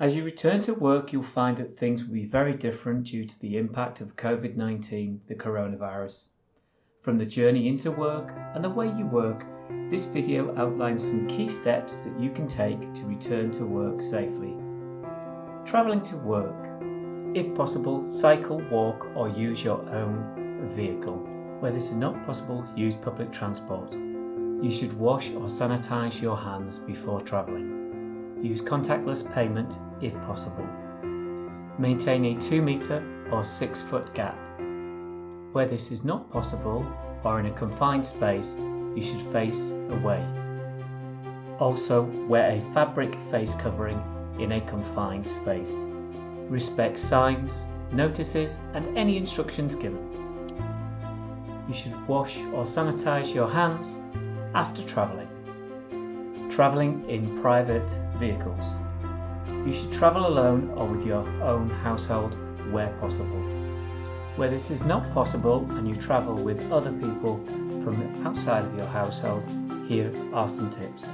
As you return to work, you'll find that things will be very different due to the impact of COVID 19, the coronavirus. From the journey into work and the way you work, this video outlines some key steps that you can take to return to work safely. Travelling to work. If possible, cycle, walk or use your own vehicle. Where this is not possible, use public transport. You should wash or sanitize your hands before travelling. Use contactless payment if possible. Maintain a 2 metre or 6 foot gap. Where this is not possible or in a confined space, you should face away. Also, wear a fabric face covering in a confined space. Respect signs, notices and any instructions given. You should wash or sanitize your hands after travelling travelling in private vehicles. You should travel alone or with your own household where possible. Where this is not possible and you travel with other people from outside of your household, here are some tips.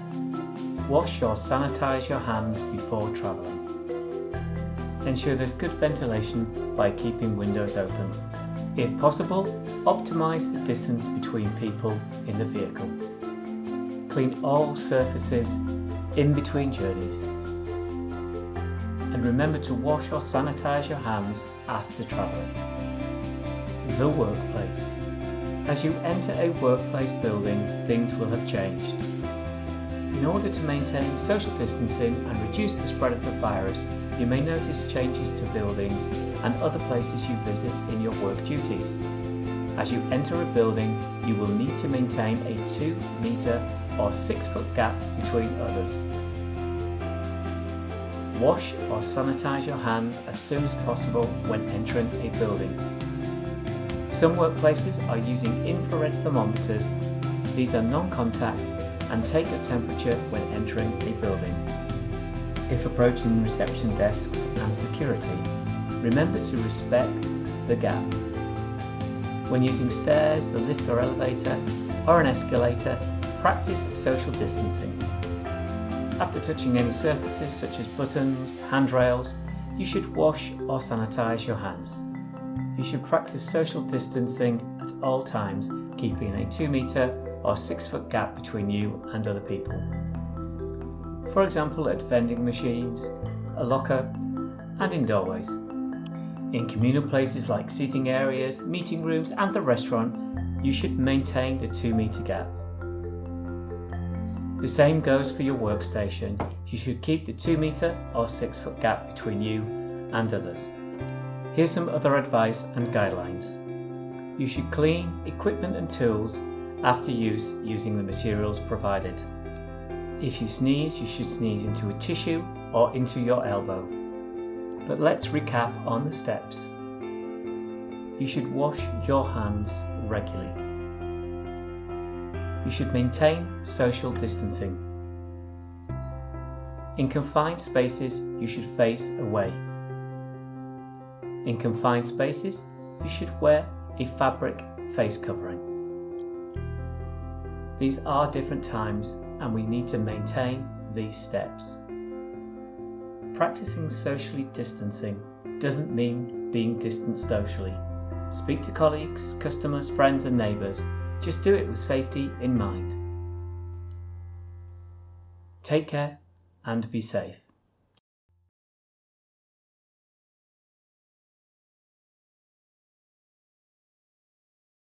Wash or sanitize your hands before travelling. Ensure there's good ventilation by keeping windows open. If possible, optimise the distance between people in the vehicle clean all surfaces in between journeys. And remember to wash or sanitize your hands after traveling. The workplace. As you enter a workplace building, things will have changed. In order to maintain social distancing and reduce the spread of the virus, you may notice changes to buildings and other places you visit in your work duties. As you enter a building, you will need to maintain a 2 metre or 6 foot gap between others. Wash or sanitize your hands as soon as possible when entering a building. Some workplaces are using infrared thermometers. These are non-contact and take the temperature when entering a building. If approaching reception desks and security, remember to respect the gap when using stairs, the lift or elevator, or an escalator, practice social distancing. After touching any surfaces such as buttons, handrails, you should wash or sanitize your hands. You should practice social distancing at all times, keeping a 2 metre or 6 foot gap between you and other people. For example at vending machines, a locker and in doorways. In communal places like seating areas, meeting rooms and the restaurant, you should maintain the 2 metre gap. The same goes for your workstation. You should keep the 2 metre or 6 foot gap between you and others. Here's some other advice and guidelines. You should clean equipment and tools after use using the materials provided. If you sneeze, you should sneeze into a tissue or into your elbow. But let's recap on the steps. You should wash your hands regularly. You should maintain social distancing. In confined spaces, you should face away. In confined spaces, you should wear a fabric face covering. These are different times and we need to maintain these steps. Practicing socially distancing doesn't mean being distant socially. Speak to colleagues, customers, friends and neighbours. Just do it with safety in mind. Take care and be safe.